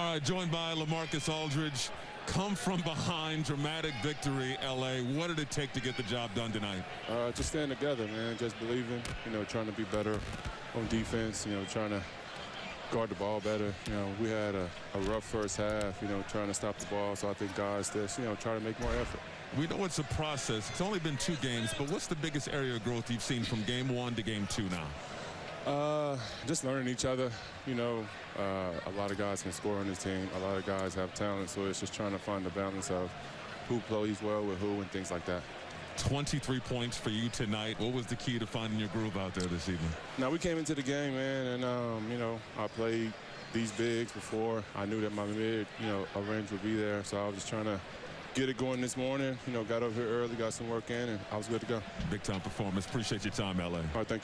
All right, joined by LaMarcus Aldridge. Come from behind, dramatic victory, LA. What did it take to get the job done tonight? Uh, just staying together, man. Just believing, you know, trying to be better on defense, you know, trying to guard the ball better. You know, we had a, a rough first half, you know, trying to stop the ball. So I think guys just, you know, try to make more effort. We know it's a process. It's only been two games, but what's the biggest area of growth you've seen from game one to game two now? Uh, just learning each other. You know, uh, a lot of guys can score on this team. A lot of guys have talent, so it's just trying to find the balance of who plays well with who and things like that. 23 points for you tonight. What was the key to finding your groove out there this evening? Now, we came into the game, man, and, um, you know, I played these bigs before. I knew that my mid, you know, a range would be there, so I was just trying to get it going this morning. You know, got over here early, got some work in, and I was good to go. Big time performance. Appreciate your time, LA. All right, thank you.